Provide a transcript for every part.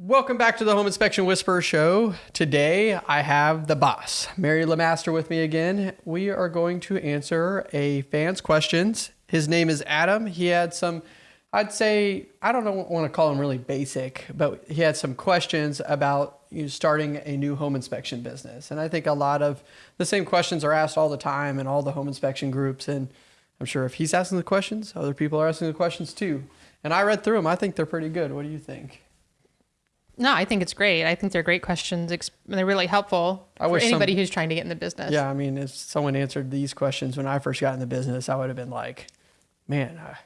Welcome back to the Home Inspection Whisperer Show. Today I have the boss, Mary Lemaster, with me again. We are going to answer a fan's questions. His name is Adam. He had some, I'd say, I don't know, want to call him really basic, but he had some questions about you know, starting a new home inspection business. And I think a lot of the same questions are asked all the time in all the home inspection groups. And I'm sure if he's asking the questions, other people are asking the questions too. And I read through them. I think they're pretty good. What do you think? No, I think it's great. I think they're great questions. They're really helpful I for wish some- anybody who's trying to get in the business. Yeah, I mean, if someone answered these questions when I first got in the business, I would have been like, man, I,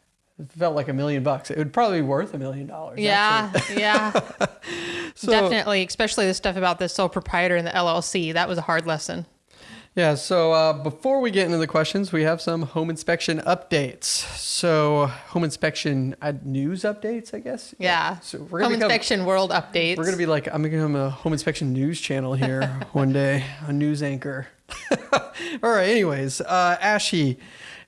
it felt like a million bucks. It would probably be worth a million dollars. Yeah, actually. yeah, So- definitely. Especially the stuff about the sole proprietor and the LLC. That was a hard lesson. Yeah, so uh, before we get into the questions, we have some home inspection updates. So, home inspection uh, news updates, I guess. Yeah. So we're Home gonna become- inspection world updates. We're gonna be like, I'm gonna become a home inspection news channel here one day, a news anchor. All right. Anyways, uh, ASHI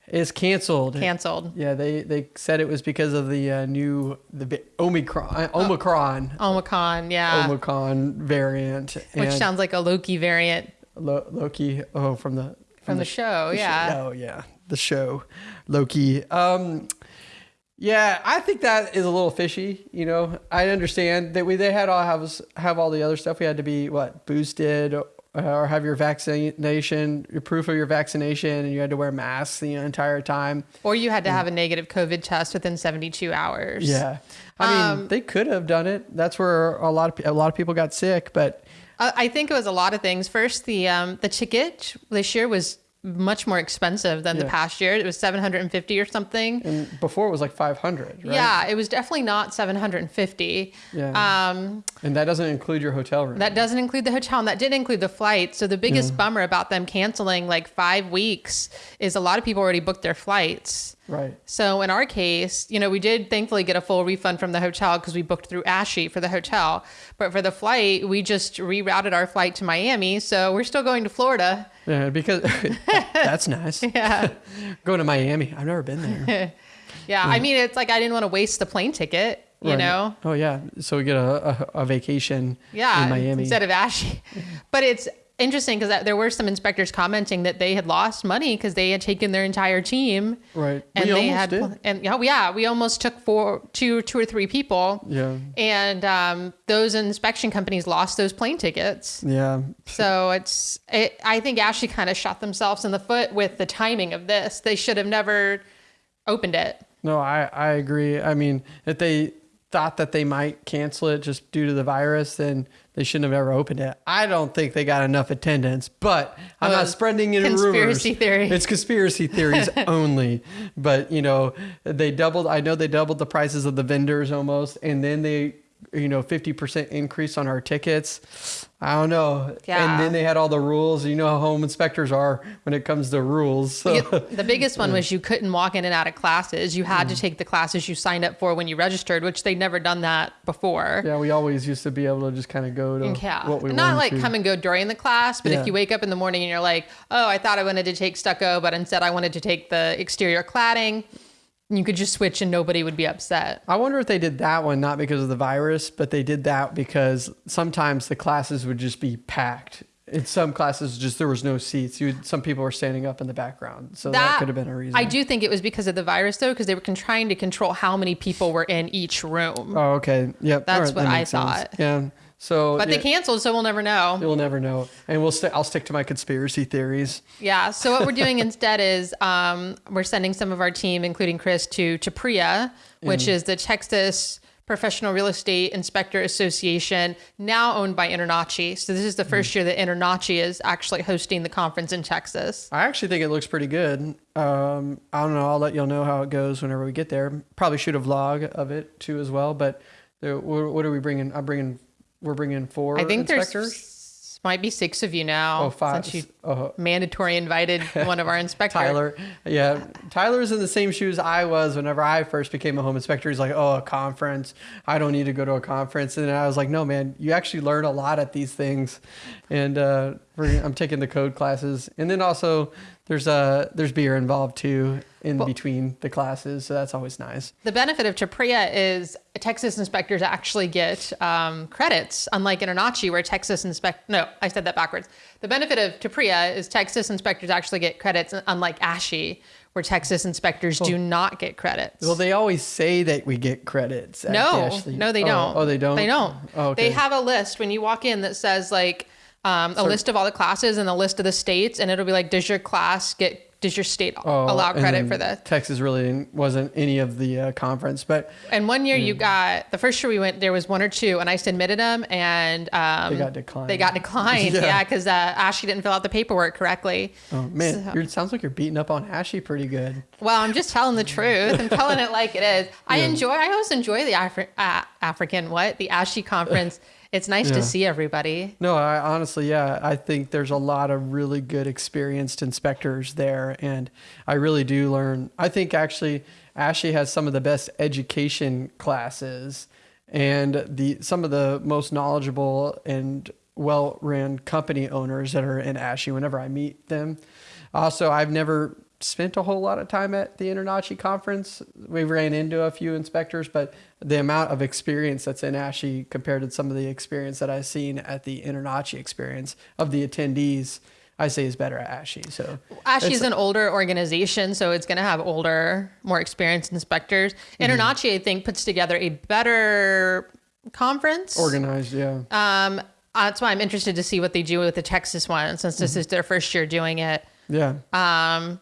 is canceled. canceled. Yeah, they they said it was because of the uh, new the Omicron uh, Omicron Omicron, yeah, Omicron variant, which and sounds like a Loki variant Lo- Loki. Oh, from the from the show. the Yeah, Oh yeah, the show Loki. Um, yeah, I think that is a little fishy. You know, I understand that we they had all have have all the other stuff. We had to be what boosted or have your vaccination, your proof of your vaccination, and you had to wear masks the entire time. or you had to have a negative COVID test within 72 hours. Yeah, I mean Um, they could have done it. That's where a lot of a lot of people got sick, but Uh, I think it was a lot of things. First, the um, the ticket this year was much more expensive than the past year. It was 750 or something. and before it was like 500, right? Yeah, it was definitely not 750. Yeah. Um, and that doesn't include your hotel room. that doesn't include the hotel, and that didn't include the flight. So the biggest bummer about them canceling like five weeks is a lot of people already booked their flights. Right. So in our case, you know, we did thankfully get a full refund from the hotel because we booked through ASHI for the hotel. But for the flight, we just rerouted our flight to Miami. So we're still going to Florida. Yeah, because that's nice. Yeah. Going to Miami. I've never been there. Yeah. I mm. mean, it's like I didn't want to waste the plane ticket, you Right. know? Oh yeah. So we get a, a, a vacation Yeah. in Miami. Instead of ASHI. But it's interesting because there were some inspectors commenting that they had lost money because they had taken their entire team. right. And we they almost had, did. and yeah, yeah, we almost took four, two, two or three people. Yeah. And um, those inspection companies lost those plane tickets. Yeah. So it's, it, I think ASHI kind of shot themselves in the foot with the timing of this. They should have never opened it. No, I, I agree. I mean, if they thought that they might cancel it just due to the virus, then they shouldn't have ever opened it. I don't think they got enough attendance, but I'm not uh, spreading any conspiracy rumors. theory. It's conspiracy theories only. But you know, they doubled. I know they doubled the prices of the vendors almost, and then they, you know, 50% increase on our tickets. I don't know. Yeah. And then they had all the rules. You know how home inspectors are when it comes to rules. So. the biggest one was you couldn't walk in and out of classes. You had to mm. take the classes you signed up for when you registered, which they'd never done that before. Yeah, we always used to be able to just kind of go to Yeah. what we wanted. Not like to. come and go during the class, but Yeah. if you wake up in the morning and you're like, oh, I thought I wanted to take stucco, but instead I wanted to take the exterior cladding, you could just switch and nobody would be upset. I wonder if they did that one not because of the virus, but they did that because sometimes the classes would just be packed. In some classes, just there was no seats. You, some people were standing up in the background, so that, could have been a reason. I do think it was because of the virus, though, because they were con- trying to control how many people were in each room. Oh, okay. Yep. That's right, what that I sense. thought. Yeah. So, but they canceled, so we'll never know. you'll never know, and we'll st- I'll stick to my conspiracy theories. Yeah. So what we're doing instead is um, we're sending some of our team, including Chris, to to PRIA, which is the Texas Professional Real Estate Inspector Association, now owned by InterNACHI. So this is the first year that InterNACHI is actually hosting the conference in Texas. I actually think it looks pretty good. Um, I don't know. I'll let y'all know how it goes whenever we get there. Probably shoot a vlog of it too as well. But what are we bringing? I'm bringing. We're bringing four. I think inspectors. there's might be six of you now. Oh, five. Since you Oh, mandatory invited one of our inspectors. Tyler. Yeah. Tyler's in the same shoes I was whenever I first became a home inspector. He's like, oh, a conference. I don't need to go to a conference. And I was like, no, man, you actually learn a lot at these things. And uh, I'm taking the code classes, and then also there's uh there's beer involved too in Well- between the classes, so that's always nice. The benefit of TPREIA is Texas inspectors actually get um, credits, unlike InterNACHI, where Texas inspect. No, I said that backwards. The benefit of TPREIA is Texas inspectors actually get credits, unlike ASHI, where Texas inspectors do not get credits. Well, they always say that we get credits. no, ASHI- no, they oh, don't. Oh, they don't. They don't. Oh, okay. They have a list when you walk in that says like um, a list of all the classes and a list of the states, and it'll be like, does your class get? Does your state Oh, allow credit for this? Texas really wasn't any of the uh, conference, but And one year you got the first year we went, there was one or two, and I submitted them, and um, They got declined. They got declined, Yeah. yeah, because uh, ASHI didn't fill out the paperwork correctly. oh man, So- it sounds like you're beating up on ASHI pretty good. Well, I'm just telling the truth. I'm telling it like it is. I Yeah. enjoy. I always enjoy the Afri- uh, African what the ASHI conference. It's nice Yeah. to see everybody. No, I honestly, yeah, I think there's a lot of really good experienced inspectors there, and I really do learn. I think actually, ASHI has some of the best education classes, and the some of the most knowledgeable and well-run company owners that are in ASHI. Whenever I meet them, also I've never spent a whole lot of time at the InterNACHI conference. We ran into a few inspectors, but the amount of experience that's in ASHI compared to some of the experience that I've seen at the InterNACHI experience of the attendees, I say is better at ASHI. So ASHI's it's- an older organization, so it's going to have older, more experienced inspectors. Mm-hmm. InterNACHI, I think, puts together a better conference. organized, yeah. Um, that's why I'm interested to see what they do with the Texas one, since Mm-hmm. this is their first year doing it. Yeah. Um,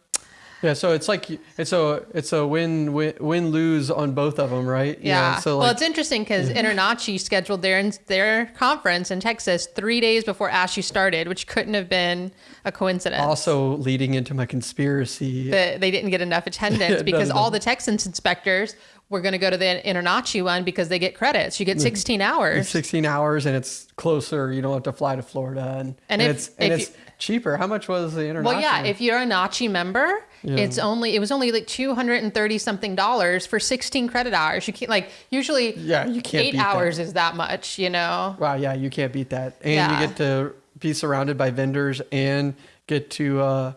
Yeah, so it's like it's a it's a win win win lose on both of them, right? Know, yeah. so well, it's interesting because InterNACHI scheduled their their conference in Texas three days before ASHI started, which couldn't have been a coincidence. also leading into my conspiracy. that they didn't get enough attendance Yeah, because none of all the Texans inspectors were going to go to the InterNACHI one because they get credits. You get mm. 16 hours. It's 16 hours and it's closer. You don't have to fly to Florida and, And and, if- it's and it's you- cheaper. How much was the international? Well, yeah, if you're a NACHI member, Yeah. it's only it was only like 230 something dollars for 16 credit hours. You can't like usually Yeah, you can't 8 hours is that much, you know. wow, yeah, you can't beat that. And Yeah. you get to be surrounded by vendors and get to uh,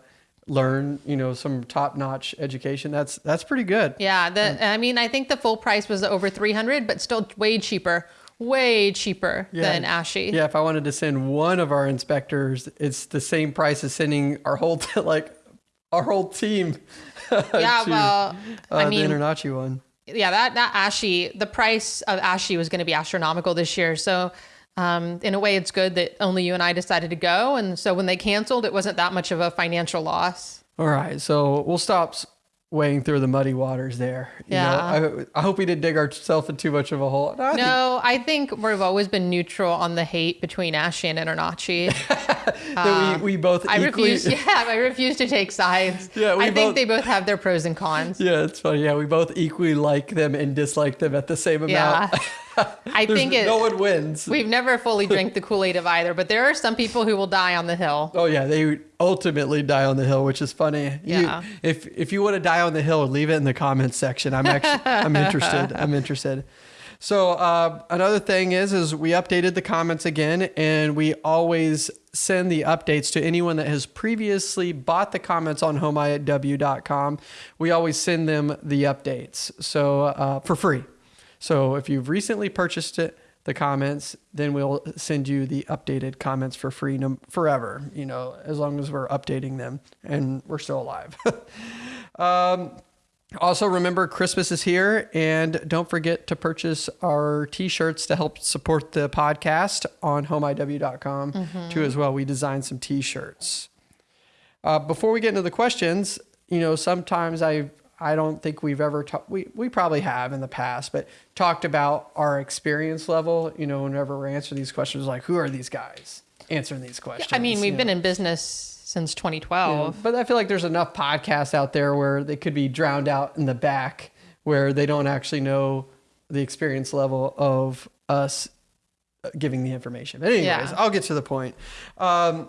learn, you know, some top-notch education. That's that's pretty good. Yeah, the I mean, I think the full price was over 300, but still way cheaper. Way cheaper Yeah. than ASHI. Yeah, if I wanted to send one of our inspectors, it's the same price as sending our whole like our whole team. Yeah, to, well, uh, I mean, the InterNACHI one. yeah, that that ASHI, the price of ASHI was going to be astronomical this year. So, um, in a way, it's good that only you and I decided to go, and so when they canceled, it wasn't that much of a financial loss. All right, so we'll stop wading through the muddy waters there. You Yeah. know, I, I hope we didn't dig ourselves in too much of a hole. No, I think- I think we've always been neutral on the hate between ASHI and InterNACHI. that we, um, we both I equally. refuse. Yeah, I refuse to take sides. Yeah, we I think they both have their pros and cons. Yeah, it's funny. Yeah, we both equally like them and dislike them at the same amount. Yeah, I think it. no one wins. We've never fully drank the Kool Aid of either, but there are some people who will die on the hill. Oh yeah, they ultimately die on the hill, which is funny. You- Yeah. if if you want to die on the hill, leave it in the comments section. I'm actually I'm interested. I'm interested. So uh, another thing is is we updated the comments again, and we always send the updates to anyone that has previously bought the comments on homeiw.com. We always send them the updates so uh, for free. So if you've recently purchased it, the comments, then we'll send you the updated comments for free no, forever, you know, as long as we're updating them and we're still alive. um, also, remember Christmas is here, and don't forget to purchase our t-shirts to help support the podcast on homeiw.com too as well. We designed some t-shirts. Uh, before we get into the questions, you know, sometimes I I don't think we've ever talked. We we probably have in the past, but talked about our experience level. You know, whenever we're answering these questions, like who are these guys answering these questions? I mean, we've you been know? in business since Yeah, 2012. but I feel like there's enough podcasts out there where they could be drowned out in the back, where they don't actually know the experience level of us uh, giving the information. But anyways, Yeah. I'll get to the point. Um,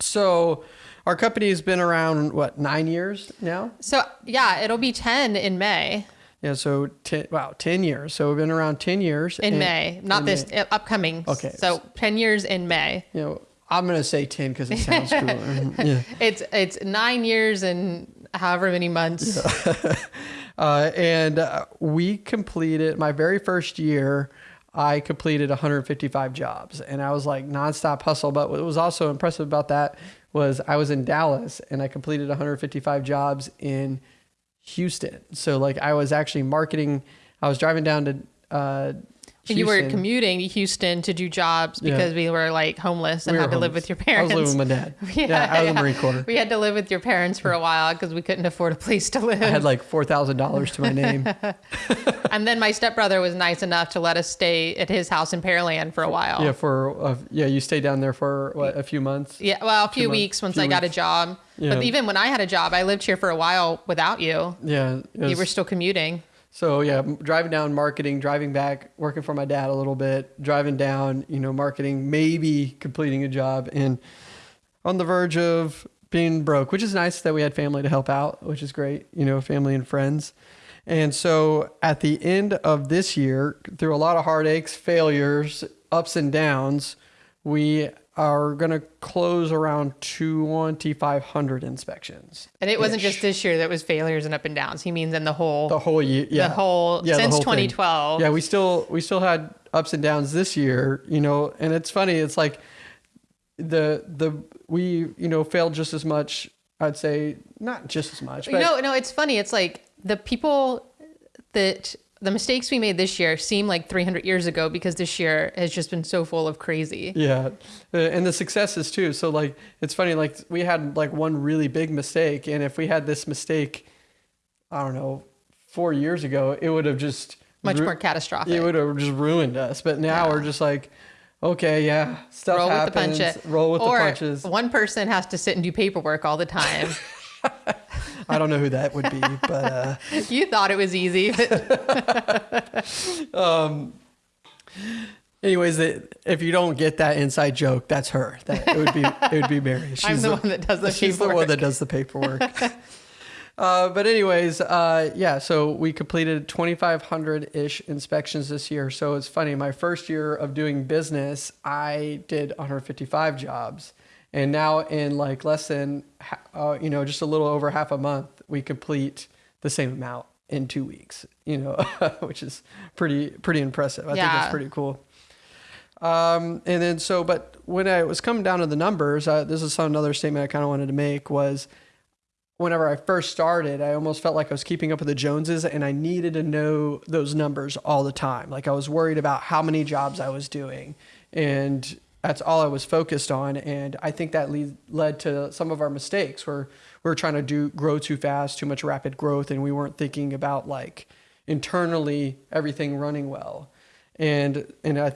so our company has been around what nine years now. So yeah, it'll be 10 in May. Yeah, so ten, wow, ten years. So we've been around ten years In and- May, not in this May. uh, upcoming. Okay. So 10 years in May. You know, I'm gonna say ten because it sounds cooler. yeah. It's it's nine years and however many months. Uh, and uh, we completed my very first year. I completed 155 jobs, and I was like nonstop hustle. But what was also impressive about that was I was in Dallas, and I completed 155 jobs in Houston. So like I was actually marketing. I was driving down to. Uh, And you were commuting to Houston to do jobs Yeah. because we were like homeless and We had to live with your parents. I was living with my dad. yeah, I was in the Marine Corps. We had to live with your parents for a while because we couldn't afford a place to live. I had like four thousand dollars to my name. and then my stepbrother was nice enough to let us stay at his house in Pearland for a while. yeah, for uh, yeah, you stayed down there for what a few months. Yeah, well, a few months- weeks once few I got a job. Yeah. But even when I had a job, I lived here for a while without you. Yeah, it You were still commuting. So yeah, driving down marketing, driving back, working for my dad a little bit, driving down, you know, marketing, maybe completing a job, and on the verge of being broke, which is nice that we had family to help out, which is great, you know, family and friends. And so at the end of this year, through a lot of heartaches, failures, ups and downs, we are going to close around 2,500 inspections. And it wasn't just this year that was failures and up and downs. He means in the whole the whole year. Yeah. the whole Yeah, the since whole thing. 2012. Yeah, we still we still had ups and downs this year, you know, and it's funny. It's like the the we you know failed just as much. I'd say not just as much, but You know, no, it's funny. It's like the people that the mistakes we made this year seem like 300 years ago because this year has just been so full of crazy. yeah, Uh, and the successes too. So like it's funny. Like we had like one really big mistake, and if we had this mistake, I don't know, four years ago, it would have just Much more catastrophic. It would have just ruined us. But now Yeah. we're just like, okay, yeah, stuff roll happens. with the punch. Roll with or the punches. One person has to sit and do paperwork all the time. I don't know who that would be, but uh, you thought it was easy. But anyways, if you don't get that inside joke, that's her. That it would be it would be Mary. She's I'm the, one that does the she's the paperwork. one that does the paperwork. uh, but anyways, uh, yeah. So we completed 2,500 ish inspections this year. So it's funny. My first year of doing business, I did 155 jobs, and now in like less than uh, you know just a little over half a month, we complete the same amount in two weeks. You know, which is pretty pretty impressive. I think that's pretty cool. Um, and then so, but when I was coming down to the numbers, uh, this is some another statement I kind of wanted to make was whenever I first started, I almost felt like I was keeping up with the Joneses and I needed to know those numbers all the time. Like I was worried about how many jobs I was doing and that's all I was focused on. And I think that lead, led to some of our mistakes where we were trying to do grow too fast, too much rapid growth. And we weren't thinking about like internally everything running well. And, and I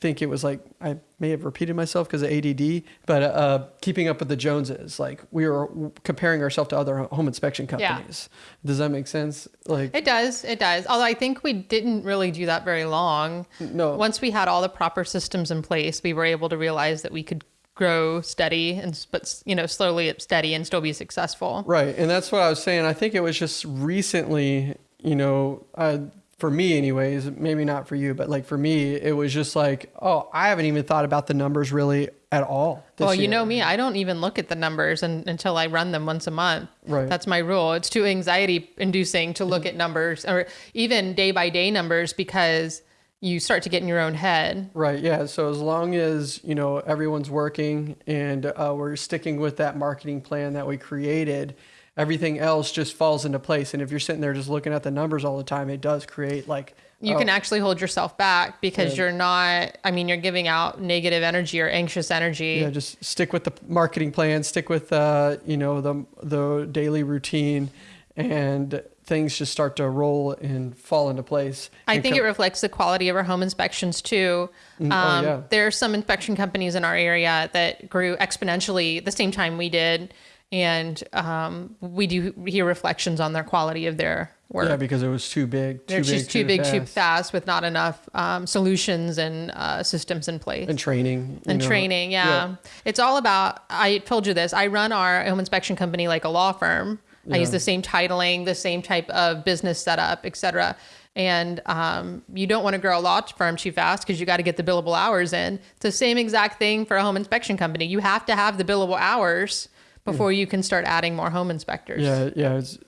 think it was like I may have repeated myself because of ADD, but uh, keeping up with the Joneses, like we were comparing ourselves to other home inspection companies. Yeah. Does that make sense? Like It does. It does. Although I think we didn't really do that very long. no, Once we had all the proper systems in place, we were able to realize that we could grow steady and but you know slowly steady and still be successful. right, and that's what I was saying. I think it was just recently, you know, uh, for me, anyways. Maybe not for you, but like for me, it was just like, oh, I haven't even thought about the numbers really at all. Well, you year. know me, I don't even look at the numbers un until I run them once a month. Right. That's my rule. It's too anxiety inducing to look at numbers or even day by day numbers because you start to get in your own head. Right. Yeah. So as long as you know everyone's working and uh, we're sticking with that marketing plan that we created, everything else just falls into place. And if you're sitting there just looking at the numbers all the time, it does create like You oh, can actually hold yourself back because Yeah. you're not, I mean, you're giving out negative energy or anxious energy. yeah, just stick with the marketing plan, stick with uh, you know the the daily routine, and things just start to roll and fall into place. I think it reflects the quality of our home inspections too. Mm, oh, Um, yeah. There are some inspection companies in our area that grew exponentially the same time we did. And um, we do hear reflections on their quality of their work. yeah, because it was too big. Too They're big, just too big, too fast. fast with not enough um, solutions and uh, systems in place. And training. and know. training yeah. it's all about i told you this i run our home inspection company like a law firm i use the same titling the same type of business setup etc and um, you don't want to grow a law firm too fast because you got to get the billable hours in. It's the same exact thing for a home inspection company. You have to have the billable hours before you can start adding more home inspectors. Yeah, yeah. It's,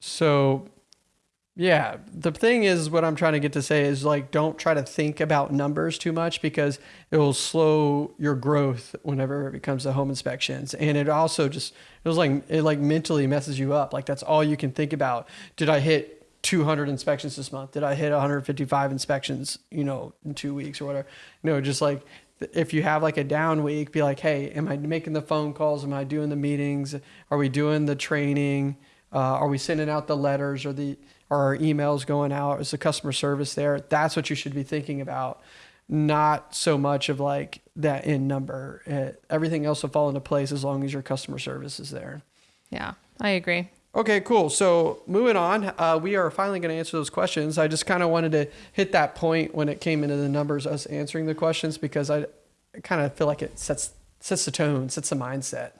so, yeah, the thing is, what I'm trying to get to say is like, don't try to think about numbers too much because it will slow your growth whenever it comes to home inspections, and it also just it was like it like mentally messes you up. Like that's all you can think about. Did I hit 200 inspections this month? Did I hit 155 inspections? You know, in two weeks or whatever. No, just like if you have like a down week, be like, hey, am I making the phone calls? Am I doing the meetings? Are we doing the training? Uh, are we sending out the letters or the are our emails going out? Is the customer service there? That's what you should be thinking about, not so much of like that in number. It, everything else will fall into place as long as your customer service is there. Yeah, I agree. Okay, cool. So moving on, uh, we are finally going to answer those questions. I just kind of wanted to hit that point when it came into the numbers, us answering the questions, because I, kind of feel like it sets sets the tone, sets the mindset.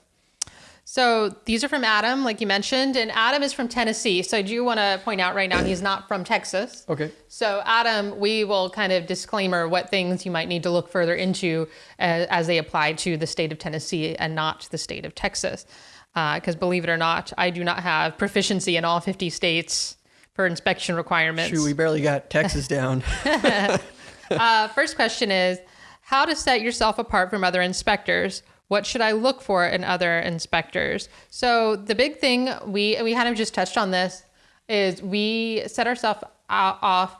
So these are from Adam, like you mentioned, and Adam is from Tennessee. So I do want to point out right now he's not from Texas. Okay. So Adam, we will kind of disclaimer what things you might need to look further into as, as they apply to the state of Tennessee and not the state of Texas. Because uh, believe it or not, I do not have proficiency in all 50 states for inspection requirements. Shoot, we barely got Texas down. uh, first question is how to set yourself apart from other inspectors what should I look for in other inspectors? So the big thing we we kind of just touched on this is we set ourselves off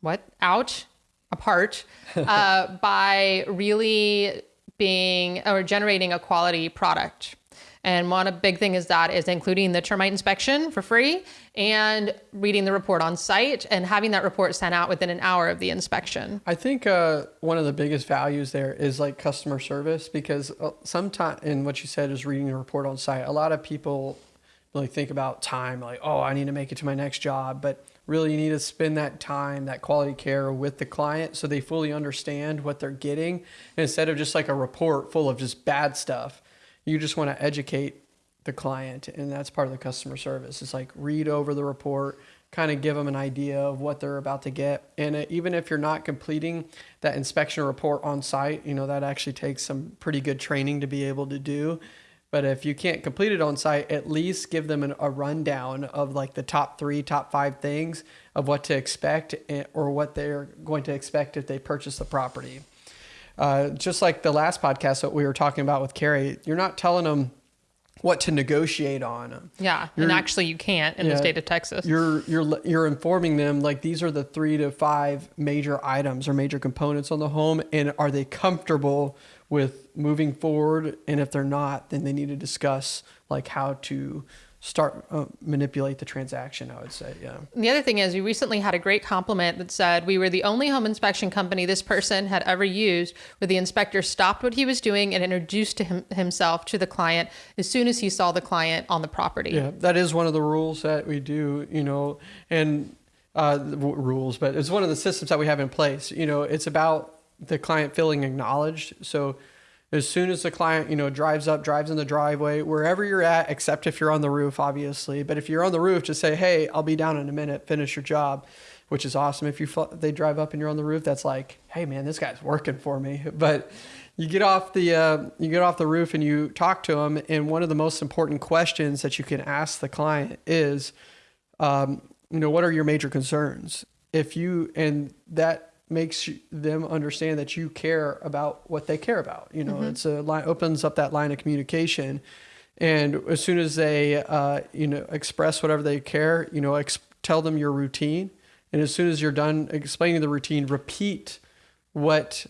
what out apart uh, by really being or generating a quality product. And one big thing is that is including the termite inspection for free and reading the report on site and having that report sent out within an hour of the inspection. I think uh, one of the biggest values there is like customer service because uh, sometimes, and what you said is reading the report on site. A lot of people really think about time, like, oh, I need to make it to my next job. But really, you need to spend that time, that quality care with the client so they fully understand what they're getting. Instead of just like a report full of just bad stuff, you just want to educate the client and that's part of the customer service. It's like read over the report kind of give them an idea of what they're about to get. And uh, even if you're not completing that inspection report on site you know that actually takes some pretty good training to be able to do. But if you can't complete it on site at least give them an, a rundown of like the top three top five things of what to expect eh, or what they're going to expect if they purchase the property uh, just like the last podcast that we were talking about with Carrie, you're not telling them what to negotiate on. Yeah, you're, and actually you can't in yeah, the state of Texas. You're you're you're informing them like these are the 3 to 5 major items or major components on the home and are they comfortable with moving forward and if they're not then they need to discuss like how to start uh, manipulate the transaction i would say yeah. The other thing is we recently had a great compliment that said we were the only home inspection company this person had ever used where the inspector stopped what he was doing and introduced him, himself to the client as soon as he saw the client on the property. Yeah that is one of the rules that we do you know and uh, rules but it's one of the systems that we have in place. You know it's about the client feeling acknowledged. So as soon as the client you know drives up drives in the driveway wherever you're at except if you're on the roof obviously. But if you're on the roof just say hey i'll be down in a minute. Finish your job which is awesome. If you they drive up and you're on the roof that's like hey man this guy's working for me. But you get off the uh, you get off the roof and you talk to them and one of the most important questions that you can ask the client is um, you know what are your major concerns? If you and that makes them understand that you care about what they care about. You know, mm-hmm. it's a line opens up that line of communication, and as soon as they uh, you know express whatever they care, you know, ex- tell them your routine, and as soon as you're done explaining the routine, repeat what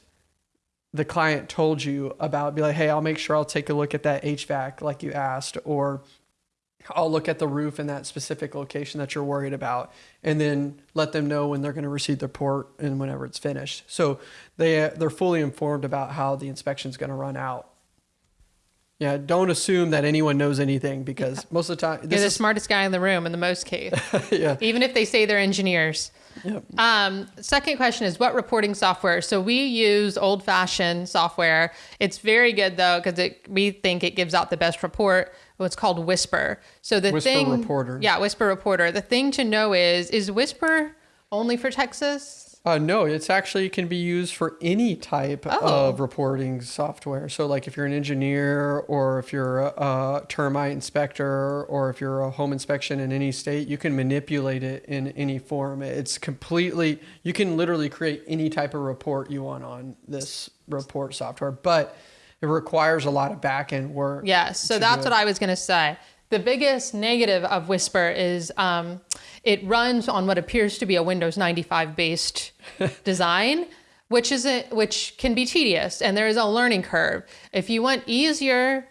the client told you about. Be like, hey, I'll make sure I'll take a look at that HVAC like you asked, or I'll look at the roof in that specific location that you're worried about, and then let them know when they're going to receive the report and whenever it's finished. So they they're fully informed about how the inspection is going to run out. Yeah, don't assume that anyone knows anything because most of the time you're the is, smartest guy in the room in the most case. yeah, even if they say they're engineers. Yep. Um, second question is what reporting software? So we use old fashioned software. It's very good though because we think it gives out the best report what's called Whisper. So the Whisper thing, Reporter. Yeah, Whisper Reporter. The thing to know is, is Whisper only for Texas? Uh, no, it's actually can be used for any type Oh. of reporting software. So, like if you're an engineer, or if you're a, a termite inspector, or if you're a home inspection in any state, you can manipulate it in any form. It's completely, you can literally create any type of report you want on this report software, but it requires a lot of back end work. Yes. So that's what I was going to say. The biggest negative of Whisper is um, it runs on what appears to be a Windows 95 based design, which is which can be tedious, and there is a learning curve. If you want easier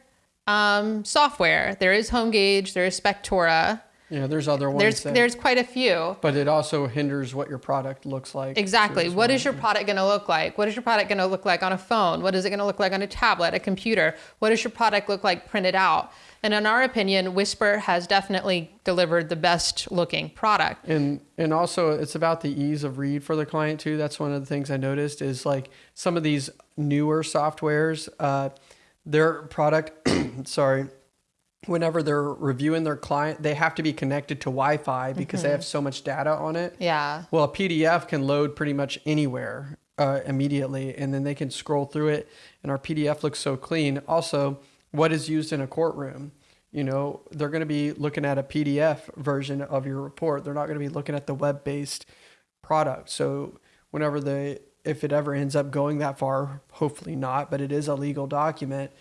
um, software, there is HomeGauge, there is Spectora. Yeah, there's other ones. There's that- there's quite a few. but it also hinders what your product looks like. Exactly. What is your product going to look like? What is your product going to look like on a phone? What is it going to look like on a tablet, a computer? What does your product look like printed out? And in our opinion, Whisper has definitely delivered the best looking product. And and also it's about the ease of read for the client too. That's one of the things I noticed is like some of these newer softwares, uh, their product, sorry, whenever they're reviewing their client, they have to be connected to Wi-Fi because they have so much data on it. Yeah. Well, a PDF can load pretty much anywhere uh, immediately, and then they can scroll through it, and our PDF looks so clean. Also, what is used in a courtroom? You know, they're going to be looking at a PDF version of your report. They're not going to be looking at the web-based product. So, whenever they, if it ever ends up going that far, hopefully not, but it is a legal document.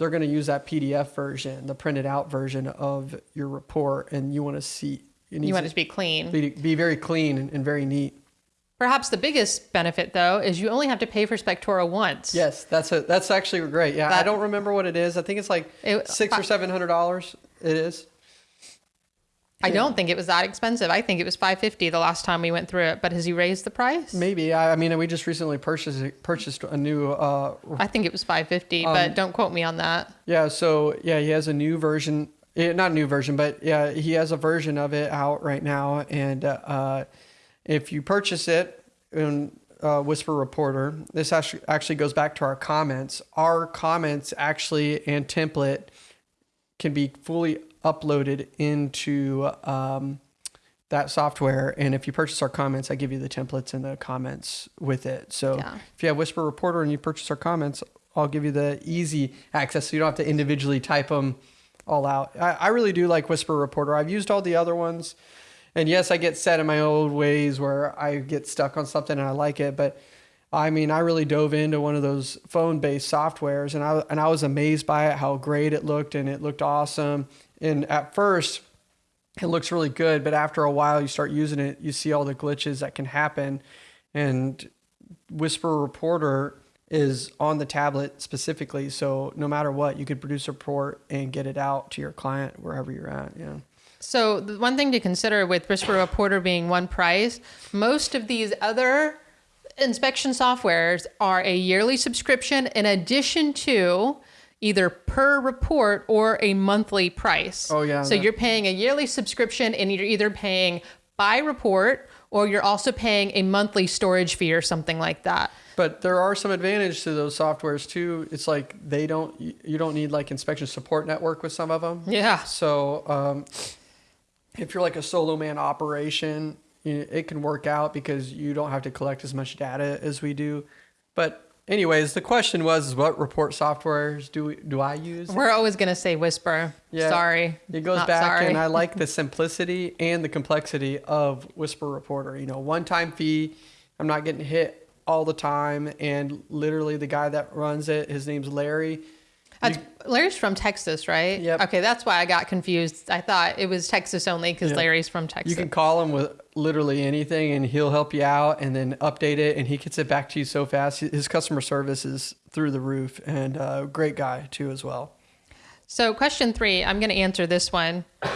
They're going to use that PDF version, the printed out version of your report, and you want to see. It You want it to be clean. be, be very clean and, and very neat. Perhaps the biggest benefit, though, is you only have to pay for Spectora once. Yes, that's a that's actually great. Yeah, I don't remember what it is. I think it's like It- six or seven hundred dollars. It is. I don't think it was that expensive. I think it was 550 the last time we went through it. But has he raised the price? Maybe. I, I mean, we just recently purchased purchased a new. Uh, I think it was 550, Um, but don't quote me on that. yeah. So yeah, he has a new version. eh, Not a new version, but yeah, he has a version of it out right now. And uh, if you purchase it in uh, Whisper Reporter, this actually actually goes back to our comments. Our comments actually and template can be fully uploaded into um, that software. And if you purchase our comments, I give you the templates and the comments with it. So Yeah. if you have Whisper Reporter and you purchase our comments, I'll give you the easy access so you don't have to individually type them all out. I, I really do like Whisper Reporter. I've used all the other ones. And yes, I get set in my old ways where I get stuck on something and I like it, but I mean, I really dove into one of those phone-based softwares, and I and I was amazed by it, how great it looked, and it looked awesome. And at first, it looks really good, but after a while, you start using it, you see all the glitches that can happen. And Whisper Reporter is on the tablet specifically, so no matter what, you could produce a report and get it out to your client wherever you're at. Yeah. So the one thing to consider with Whisper Reporter being one price, most of these other inspection softwares are a yearly subscription in addition to either per report or a monthly price. Oh, yeah, So that- you're paying a yearly subscription and you're either paying by report or you're also paying a monthly storage fee or something like that. But there are some advantage to those softwares too. It's like they don't, you don't need like inspection support network with some of them. Yeah. So um, if you're like a solo man operation, it can work out because you don't have to collect as much data as we do. But anyways, the question was, what report softwares do we, do I use? We're always going to say Whisper. Yeah, sorry. It goes back, sorry. and I like the simplicity and the complexity of Whisper Reporter. You know, one time fee. I'm not getting hit all the time, and literally the guy that runs it, his name's Larry. That's, Larry's from Texas, right? Yep. Okay, that's why I got confused. I thought it was Texas only because Yeah. Larry's from Texas. You can call him with literally anything, and he'll help you out, and then update it, and he gets it back to you so fast. His customer service is through the roof, and uh, great guy too as well. so, question three, I'm going to answer this one.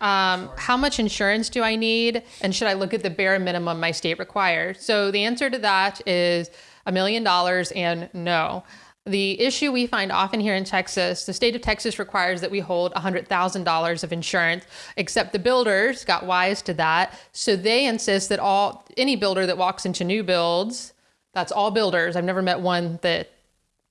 Um, how much insurance do I need? And should I look at the bare minimum my state requires? So, the answer to that is a million dollars and no. The issue we find often here in Texas, the state of Texas requires that we hold $100,000 of insurance, except the builders got wise to that. So they insist that all any builder that walks into new builds, that's all builders. I've never met one that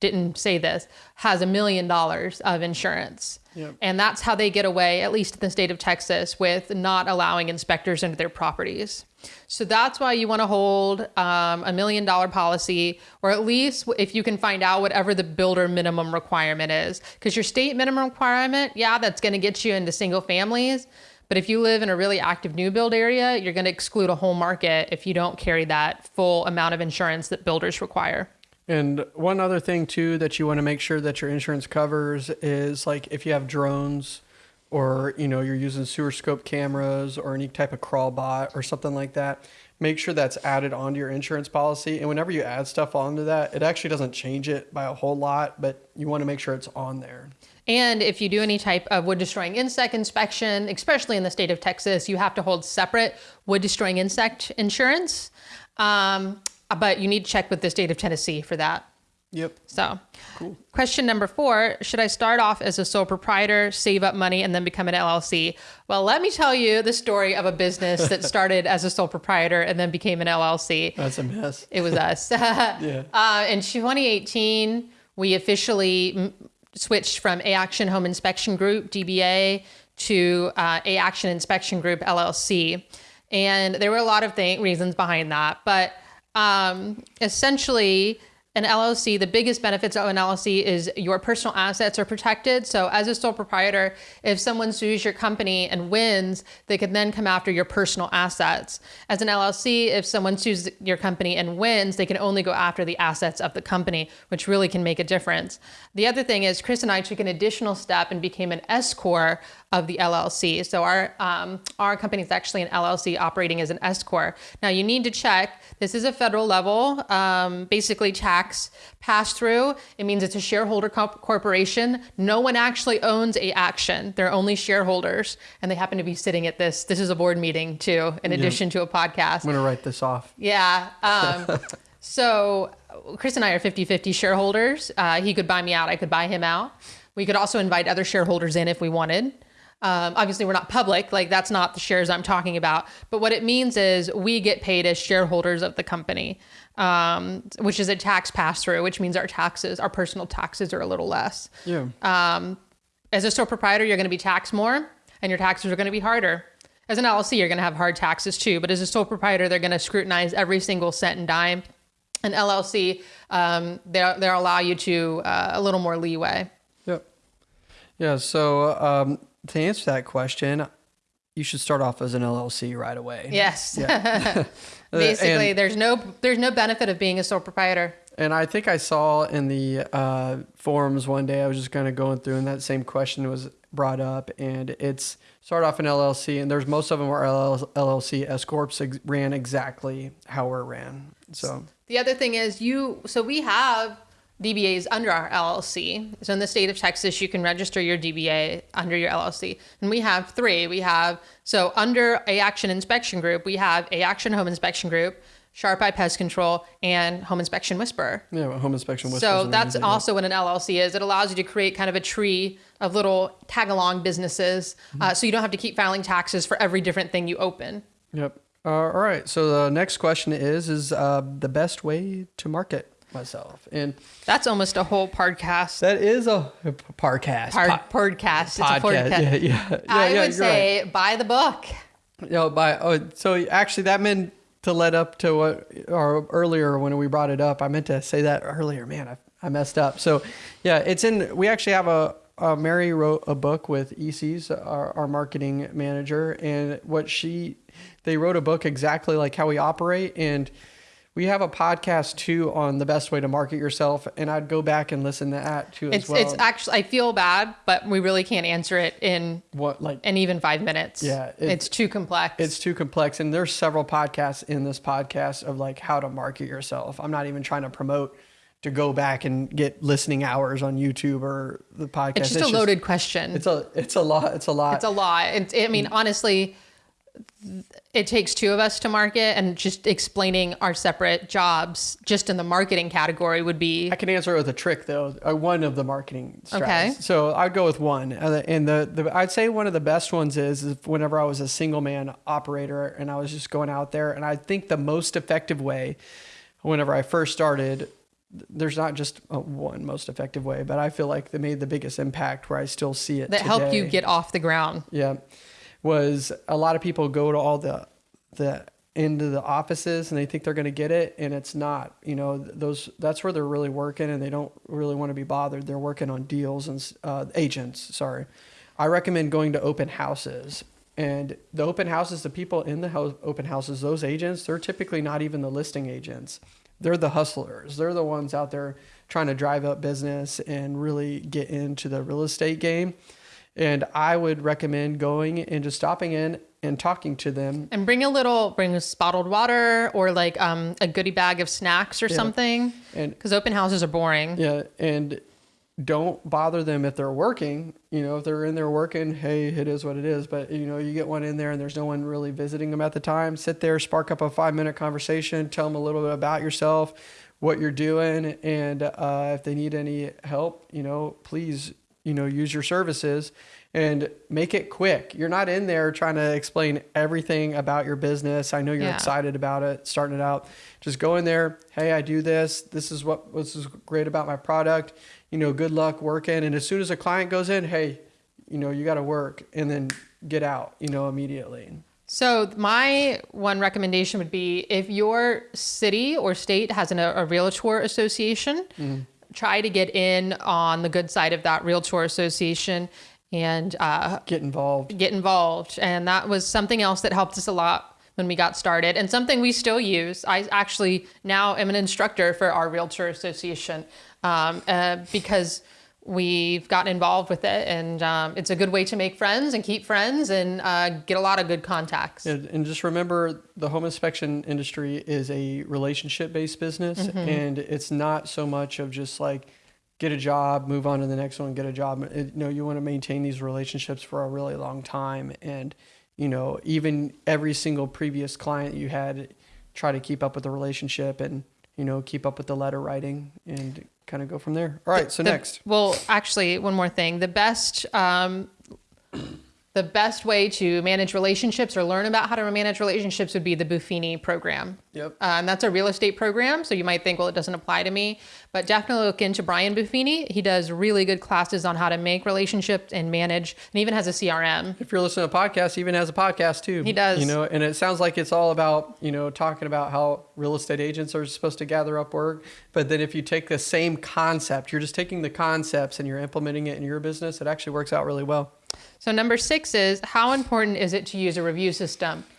didn't say this, has a million dollars of insurance. Yep. And that's how they get away, at least in the state of Texas, with not allowing inspectors into their properties. So that's why you want to hold um, a million dollar policy, or at least if you can find out whatever the builder minimum requirement is. Because your state minimum requirement, yeah, that's going to get you into single families. But if you live in a really active new build area, you're going to exclude a whole market if you don't carry that full amount of insurance that builders require. And one other thing too that you want to make sure that your insurance covers is like if you have drones or you know you're using sewer scope cameras or any type of crawl bot or something like that, make sure that's added onto your insurance policy. And whenever you add stuff onto that, it actually doesn't change it by a whole lot, but you want to make sure it's on there. And if you do any type of wood destroying insect inspection, especially in the state of Texas, you have to hold separate wood destroying insect insurance. Um, but you need to check with the state of Tennessee for that. Yep. So, Cool. question number four Should I start off as a sole proprietor, save up money, and then become an LLC? Well, let me tell you the story of a business that started as a sole proprietor and then became an LLC. That's a mess. It was us. Yeah. Uh, in 2018, we officially switched from A Action Home Inspection Group, DBA, to uh, A Action Inspection Group, LLC. And there were a lot of th- reasons behind that. But um, essentially, an LLC, the biggest benefits of an LLC is your personal assets are protected. So, as a sole proprietor, if someone sues your company and wins, they can then come after your personal assets. As an LLC, if someone sues your company and wins, they can only go after the assets of the company, which really can make a difference. The other thing is, Chris and I took an additional step and became an S corp of the LLC. So our um, our company is actually an LLC operating as an S corp. Now you need to check. This is a federal level, um, basically tax pass through. It means it's a shareholder corp- corporation. No one actually owns a action. They're only shareholders, and they happen to be sitting at this. This is a board meeting too, in addition to a podcast. I'm gonna write this off. Yeah. Um, so Chris and I are 50 50 shareholders. Uh, he could buy me out, I could buy him out. We could also invite other shareholders in if we wanted. Um, obviously, we're not public, like that's not the shares I'm talking about. But what it means is we get paid as shareholders of the company, um, which is a tax pass through, which means our taxes, our personal taxes are a little less. Yeah. Um, as a sole proprietor, you're going to be taxed more and your taxes are going to be harder. As an LLC, you're going to have hard taxes too, but as a sole proprietor, they're going to scrutinize every single cent and dime. An LLC, um, they'll, they'll allow you to uh, a little more leeway. Yep. Yeah. So um, to answer that question, you should start off as an LLC right away. Yes. Yeah. Basically, And- there's no there's no benefit of being a sole proprietor. And I think I saw in the uh, forums one day, I was just kind of going through, and that same question was brought up. And it's start off an LLC, and there's most of them are LL, LLC S corps ran exactly how we're ran. So The other thing is you so we have DBAs under our LLC. So in the state of Texas, you can register your DBA under your LLC. And we have three. We have so under A Action Inspection Group, we have A Action Home Inspection Group, Sharp Eye Pest Control, and Home Inspection Whisperer. yeah, home inspection. whispers So that's also what an LLC is. It allows you to create kind of a tree of little tag along businesses, uh, so you don't have to keep filing taxes for every different thing you open. Yep. Uh, all right. So the next question is: Is uh, the best way to market myself? And That's almost a whole podcast. that is a, podcast. Pod, Po- podcast. It's a podcast. Yeah, yeah, yeah. I yeah, would you're right. say buy the book. No, by oh, so actually that meant to let up to what or earlier when we brought it up. I meant to say that earlier. Man, I, I messed up. So, yeah, it's in. We actually have a. Uh, Mary wrote a book with EC's, our, our marketing manager, and what she, they wrote a book exactly like how we operate, and we have a podcast too on the best way to market yourself, and I'd go back and listen to that too It's as well. it's actually I feel bad, but we really can't answer it in what like in even five minutes. Yeah, it- it's too complex. it's too complex and there's several podcasts in this podcast of like how to market yourself i'm not even trying to promote to go back and get listening hours on youtube or the podcast It's just a loaded question. it's a it's a lot it's a lot It's a lot. It's, I mean, honestly, it takes two of us to market, and just explaining our separate jobs just in the marketing category would be I can answer it with a trick though. Uh, one of the marketing strategies. Okay. So I'd go with one, Uh, and the, the I'd say one of the best ones is, is whenever I was a single man operator and I was just going out there, and I think the most effective way, whenever I first started, there's not just a one most effective way, but I feel like they made the biggest impact where I still see it that helped you get off the ground. Yeah, was a lot of people go to all the the into the offices and they think they're going to get it and it's not you know those that's where they're really working and they don't really want to be bothered. They're working on deals and uh, agents sorry. I recommend going to open houses and the open houses the people in the open houses those agents they're typically not even the listing agents. They're the hustlers. They're the ones out there trying to drive up business and really get into the real estate game and I would recommend going and just stopping in and talking to them. And bring a little, bring a bottled water or like um, a goodie bag of snacks or something. And Because open houses are boring. yeah, and don't bother them if they're working. You know, if they're in there working, hey, it is what it is. But you know, you get one in there and there's no one really visiting them at the time. Sit there, spark up a five minute conversation, tell them a little bit about yourself, what you're doing, and uh, if they need any help, you know, please, you know, use your services and make it quick. You're not in there trying to explain everything about your business. I know you're Yeah. excited about it, starting it out. Just go in there. Hey, I do this. This is what this is great about my product. You know, good luck working. And as soon as a client goes in, hey, you know, you got to work and then get out. You know, immediately. So my one recommendation would be if your city or state has an, a realtor association, Mm-hmm. Try to get in on the good side of that realtor association and uh, Get involved. get involved. And that was something else that helped us a lot when we got started and something we still use. I actually now am an instructor for our realtor association um, uh, because we've gotten involved with it and um, it's a good way to make friends and keep friends and uh, get a lot of good contacts. And, and just remember, the home inspection industry is a relationship based business, and it's not so much of just like get a job, move on to the next one, get a job. It, know, you want to maintain these relationships for a really long time, and you know, even every single previous client you had, try to keep up with the relationship and you know keep up with the letter writing and kind of go from there. All right, so The- next. Well, actually, one more thing. The best um, the best way to manage relationships or learn about how to manage relationships would be the Buffini program. Yep. Uh, and that's a real estate program. So you might think, well, it doesn't apply to me. But definitely look into Brian Buffini. He does really good classes on how to make relationships and manage, and even has a CRM. if you're listening to podcasts, he even has a podcast too. He does. You know, and it sounds like it's all about, you know, talking about how real estate agents are supposed to gather up work. But then if you take the same concept, you're just taking the concepts and you're implementing it in your business, it actually works out really well. So number six is how important is it to use a review system?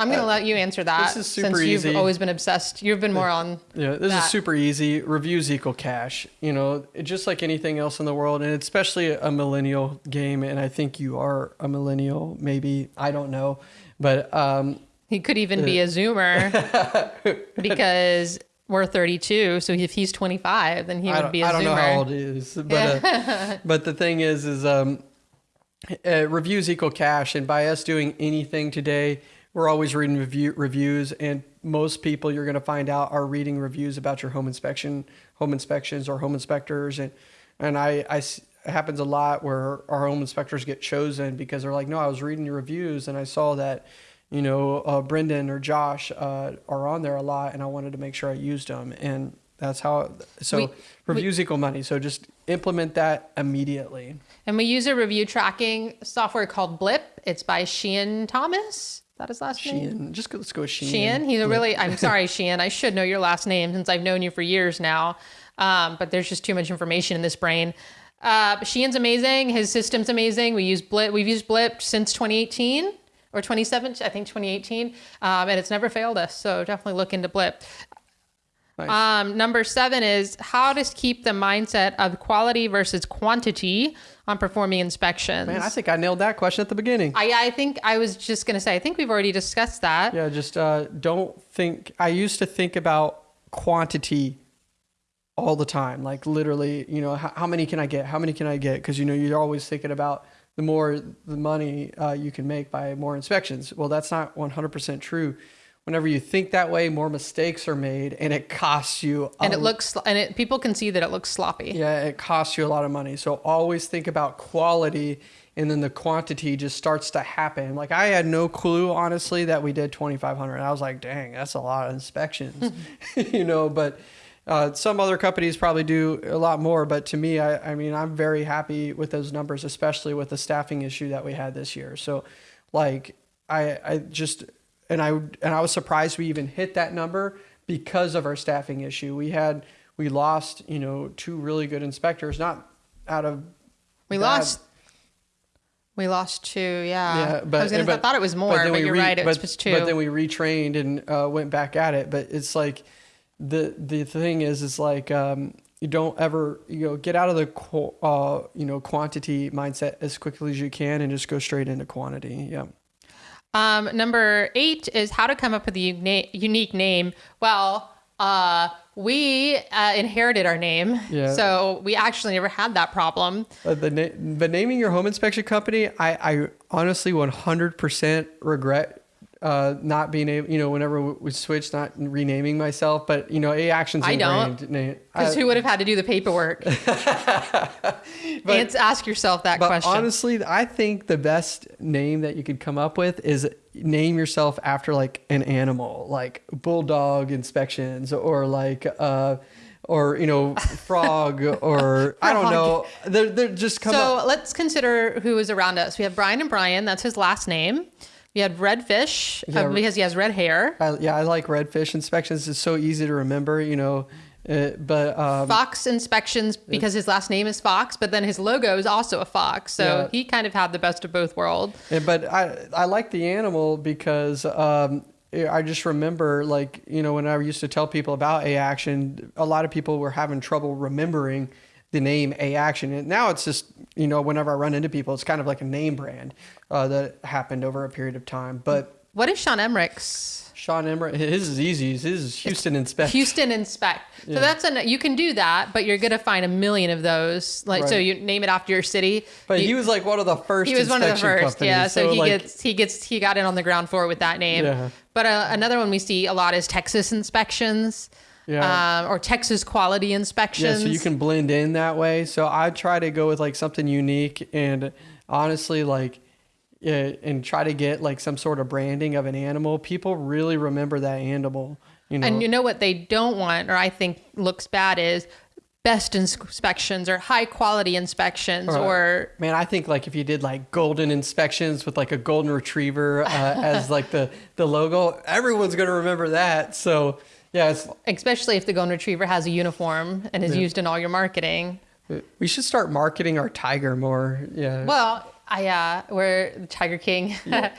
I'm going to let you answer that this is super since you've easy. always been obsessed. You've been more on Yeah, this that. is super easy. Reviews equal cash. You know, just like anything else in the world, and especially a millennial game. And I think you are a millennial, maybe I don't know, but um, He could even be a Zoomer because we're 32. So if he's 25, then he would be a I don't Zoomer. know how old he is, but uh, but the thing is, is um, uh, reviews equal cash, and by us doing anything today, we're always reading review reviews, and most people you're going to find out are reading reviews about your home inspection, home inspections, or home inspectors, and and I, I it happens a lot where our home inspectors get chosen because they're like, no, I was reading your reviews and I saw that. You know, uh, Brendan or Josh uh, are on there a lot, and I wanted to make sure I used them, and that's how. So We- reviews equal money. So just implement that immediately. And we use a review tracking software called Blip. It's by Sheehan Thomas. That is that his last name? Sheehan, just go, let's go with Sheehan. Sheehan. He's a really, I'm sorry, Sheehan. I should know your last name since I've known you for years now. Um, but there's just too much information in this brain. Uh, but Sheehan's amazing. His system's amazing. We use Blip. We've used Blip since 2018 or 2017, I think 2018. Um, and it's never failed us. So definitely look into Blip. Nice. Um, number seven is how to keep the mindset of quality versus quantity on performing inspections. Man, I think I nailed that question at the beginning. I, I think I was just going to say, I think we've already discussed that. Yeah, just uh, don't think. I used to think about quantity all the time, like literally. You know, how, how many can I get? How many can I get? Because you know you're always thinking about the more the money uh, you can make by more inspections. Well, that's not 100% true. Whenever you think that way, more mistakes are made, and it costs you. and it looks and it people can see that it looks sloppy. Yeah, it costs you a lot of money. So always think about quality and then the quantity just starts to happen. Like I had no clue honestly that we did 2500. I was like, "Dang, that's a lot of inspections." you know, but Uh, some other companies probably do a lot more, but to me, I, I mean, I'm very happy with those numbers, especially with the staffing issue that we had this year. So, like, I, I just, and I, and I was surprised we even hit that number because of our staffing issue. We had, we lost, you know, two really good inspectors, not out of We bad- lost. We lost two. Yeah. Yeah, but I was gonna. but- I thought it was more, but, we you're re- right. It was just two. But then we retrained and uh, went back at it. But it's like the the thing is is like um, you don't ever you know get out of the qu- uh, you know quantity mindset as quickly as you can and just go straight into quantity. Yeah. Um, number eight is how to come up with a uni- unique name. Well, uh, we uh, inherited our name, Yeah. so we actually never had that problem. Uh, the na- but naming your home inspection company, I, I honestly 100% regret uh, not being able, you know, whenever we switched, not renaming myself. But you know, A Action's I don't. Because who would have had to do the paperwork? and ask yourself that But question. honestly, I think the best name that you could come up with is name yourself after like an animal, like bulldog inspections or like uh or you know frog or I don't know. They're they're just come so up. let's consider who is around us. We have Brian and Brian. That's his last name. We had Redfish Yeah. because he has red hair. I, yeah, I like redfish inspections. It's so easy to remember, you know. Uh, but um, Fox Inspections because his last name is Fox, but then his logo is also a fox. So Yeah. he kind of had the best of both worlds. Yeah, but I I like the animal because um, I just remember like you know when I used to tell people about A Action, a lot of people were having trouble remembering the name A Action, and now it's just you know whenever I run into people, it's kind of like a name brand uh, that happened over a period of time. But What is Sean Emmerich's? Sean Emmerich, his is easy. His is Houston Inspect. Houston Inspect. So that's an you can do that, but you're gonna find a million of those. Like so, you name it after your city. But You- he was like one of the first. he was one of the first, companies, yeah. So, he like, gets he gets he got in on the ground floor with that name. Yeah. But uh, another one we see a lot is Texas inspections, Yeah. um, or Texas quality inspections. Yeah, so you can blend in that way. So I try to go with like something unique and honestly like yeah, and try to get like some sort of branding of an animal. People really remember that animal, you know. And you know what they don't want, or I think looks bad, is best inspections or high quality inspections, Right. or Man, I think like if you did like golden inspections with like a golden retriever uh, as like the the logo, everyone's gonna remember that. So yeah, especially if the golden retriever has a uniform and is used in all your marketing. we should start marketing our tiger more. Yeah. Well, I uh, we're the Tiger King.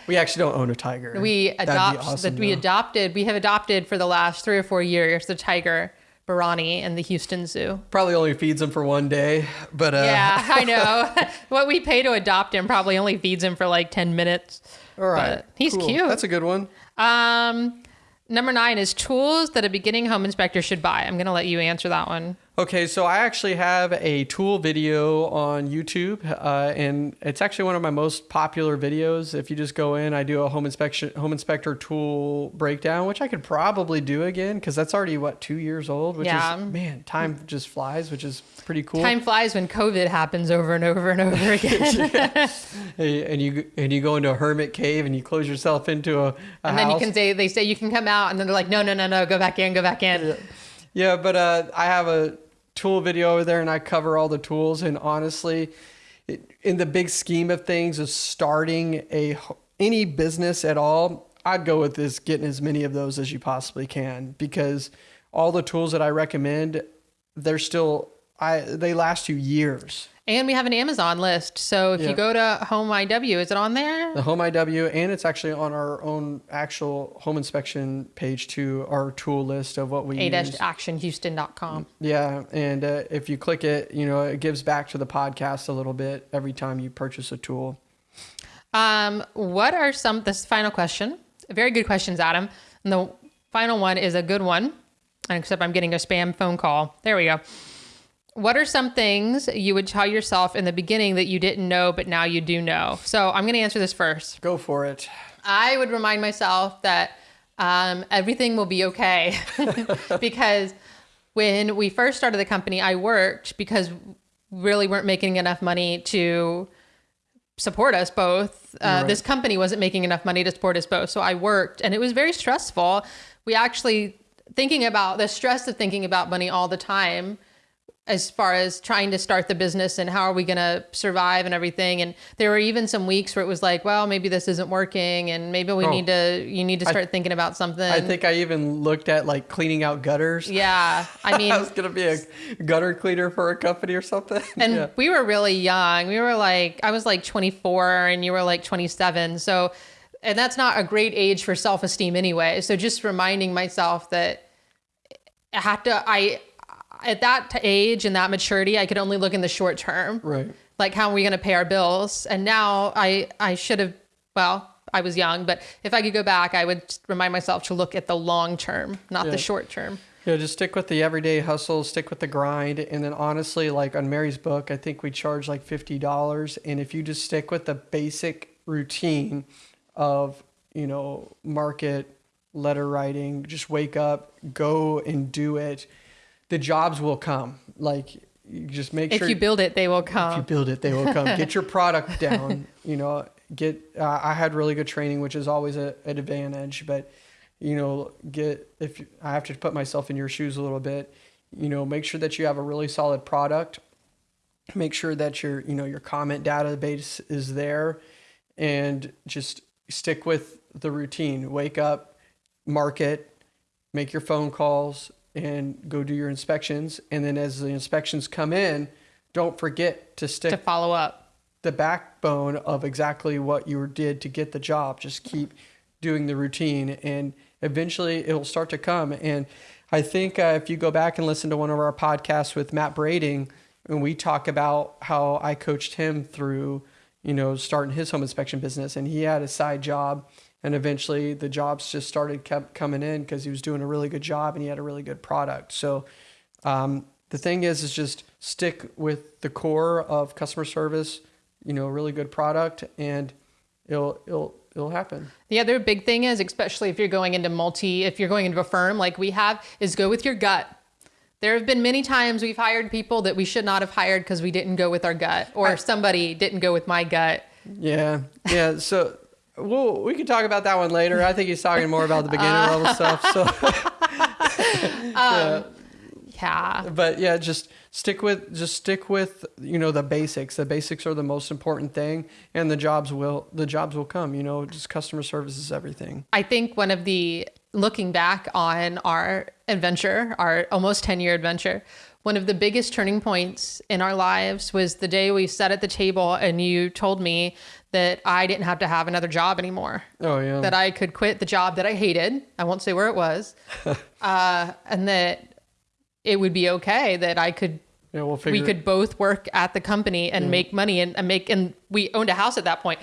we actually don't own a tiger. we adopt awesome, that we adopted. We have adopted for the last three or four years the tiger Barani in the Houston Zoo. probably only feeds him for one day, but uh, Yeah, I know. what we pay to adopt him probably only feeds him for like ten minutes. All right, But he's cool. cute. That's a good one. Um, number nine is tools that a beginning home inspector should buy. I'm gonna let you answer that one. Okay, so I actually have a tool video on YouTube, uh, and it's actually one of my most popular videos. If you just go in, I do a home inspection, home inspector tool breakdown, which I could probably do again because that's already what two years old. Which Yeah. is man, time just flies, which is pretty cool. Time flies when COVID happens over and over and over again. Hey, and you and you go into a hermit cave and you close yourself into a, a and then you can say they say you can come out, and then they're like, no, no, no, no, go back in, go back in. Yeah, but uh, I have a tool video over there and I cover all the tools. And honestly, it, in the big scheme of things, of starting a any business at all, I'd go with this getting as many of those as you possibly can because all the tools that I recommend, they're still I they last you years. And we have an Amazon list. So if Yeah. you go to Home IW, is it on there? The Home IW, and it's actually on our own actual home inspection page to our tool list of what we use. a-actionhouston.com. Yeah, and uh, if you click it, you know, it gives back to the podcast a little bit every time you purchase a tool. Um, what are some, this final question, very good questions, Adam. And the final one is a good one, except I'm getting a spam phone call. There we go. What are some things you would tell yourself in the beginning that you didn't know, but now you do know? So I'm going to answer this first. Go for it. I would remind myself that um, everything will be okay because when we first started the company, I worked because really weren't making enough money to support us both. Uh, Right. This company wasn't making enough money to support us both. So I worked and it was very stressful. We actually thinking about the stress of thinking about money all the time as far as trying to start the business and how are we going to survive and everything and there were even some weeks where it was like well maybe this isn't working and maybe we Oh. need to you need to start thinking about something I think I even looked at like cleaning out gutters. yeah i mean I was gonna be a gutter cleaner for a company or something. And yeah. we were really young. We were like, I was like 24 and you were like 27. So, and that's not a great age for self esteem anyway. So, just reminding myself that I had to, I, at that age and that maturity, I could only look in the short term. right. Like, how are we going to pay our bills? And now I, I should have, well, I was young, but if I could go back, I would remind myself to look at the long term, not Yeah. the short term. Yeah, just stick with the everyday hustle, stick with the grind, and then honestly, like on Mary's book, I think we charge like fifty dollars, and if you just stick with the basic routine of you know market letter writing, just wake up, go and do it, the jobs will come. Like you just make If sure if you build it, they will come. if you build it, they will come. Get your product down. You know, get. Uh, I had really good training, which is always a, an advantage. But you know, get if you, I have to put myself in your shoes a little bit. You know, make sure that you have a really solid product. Make sure that your you know your comment database is there, and just stick with the routine. Wake up, market, make your phone calls, and go do your inspections. And then as the inspections come in, don't forget to stick to follow up. the backbone of exactly what you did to get the job. Just keep doing the routine, and eventually it'll start to come. And I think uh, if you go back and listen to one of our podcasts with Matt Brading, and we talk about how I coached him through, you know, starting his home inspection business, and he had a side job. And eventually, the jobs just started kept coming in because he was doing a really good job and he had a really good product. So, um, the thing is, is just stick with the core of customer service, you know, a really good product, and it'll it'll it'll happen. The other big thing is, especially if you're going into multi, if you're going into a firm like we have, is go with your gut. There have been many times we've hired people that we should not have hired because we didn't go with our gut, or somebody didn't go with my gut. Yeah, yeah. So. Well, we can talk about that one later. I think he's talking more about the beginner level uh, stuff. So, um, Yeah. but yeah, just stick with just stick with you know the basics. The basics are the most important thing, and the jobs will the jobs will come. You know, just customer service is everything. I think one of the looking back on our adventure, our almost 10 year adventure, one of the biggest turning points in our lives was the day we sat at the table and you told me that I didn't have to have another job anymore. Oh yeah. That I could quit the job that I hated. I won't say where it was. uh, and that it would be okay that I could yeah, we'll figure. we could both work at the company and make money and, and make and we owned a house at that point.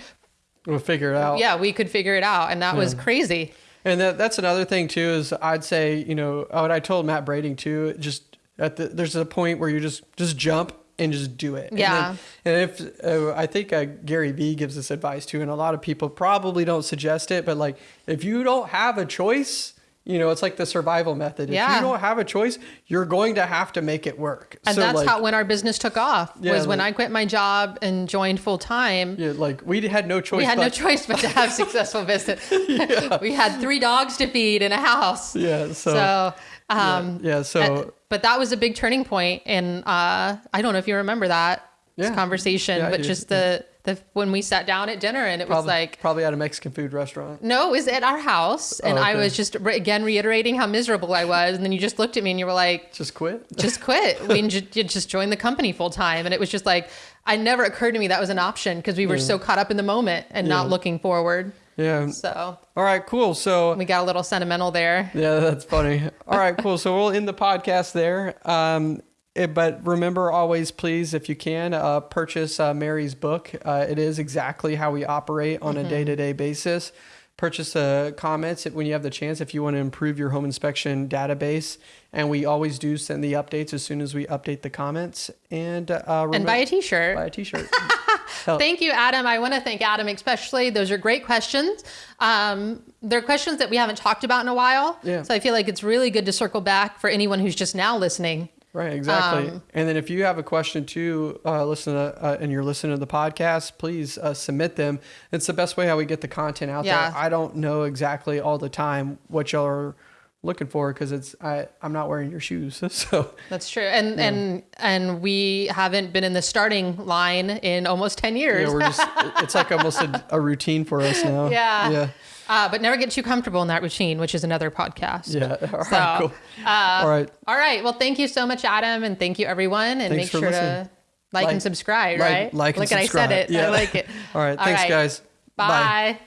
we'll figure it out. Yeah, we could figure it out. And that was crazy. And that, that's another thing too is I'd say you know what I told Matt Brading too. Just at the there's a point where you just just jump and just do it. And Yeah. then- And, if uh, I think uh, Gary Vee gives this advice too, and a lot of people probably don't suggest it, but like if you don't have a choice. You know, it's like the survival method. Yeah. If you don't have a choice, you're going to have to make it work. And So, that's like, how when our business took off Yeah, was when I quit my job and joined full time. yeah, like we had no choice. We had no choice but to have successful business. We had three dogs to feed in a house. Yeah, so, So, um, yeah, so uh, but that was a big turning point, and uh, I don't know if you remember that Yeah. conversation, Yeah, but just the the when we sat down at dinner and it was like. probably at a Mexican food restaurant. No, it was at our house, and Oh, I was just re- again reiterating how miserable I was, and then you just looked at me and you were like, Just quit. just quit. We you just joined the company full time. And it was just like, I never occurred to me that was an option because we were so caught up in the moment and not looking forward. Yeah. So All right, cool. So we got a little sentimental there. Yeah, that's funny. All right, cool. So we'll end the podcast there. Um, it- but remember, always, please, if you can, uh, purchase uh, Mary's book. Uh, it is exactly how we operate on a day to day basis. Purchase the comments when you have the chance if you want to improve your home inspection database. And we always do send the updates as soon as we update the comments. And, uh, And buy a t shirt. buy a t shirt. Thank you, Adam. I want to thank Adam especially. Those are great questions. Um, they're questions that we haven't talked about in a while. Yeah. So I feel like it's really good to circle back for anyone who's just now listening. Right, exactly. Um, and then if you have a question too, uh, listen to, uh, and you're listening to the podcast, please uh, submit them. It's the best way how we get the content out Yeah. there. I don't know exactly all the time what y'all are looking for because it's I I'm not wearing your shoes. So That's true. And and and we haven't been in the starting line in almost 10 years. yeah, we're just it's like almost a, a routine for us now. Yeah. Yeah. Uh, but never get too comfortable in that routine, which is another podcast. Yeah. All right. So, cool. uh, All right. All right. Well, thank you so much, Adam, and thank you everyone. And Thanks make sure listening. to like, Like- and subscribe. like- right? like and Look, at I said subscribe. it. Yeah. I like it. All right. Thanks, guys. Bye.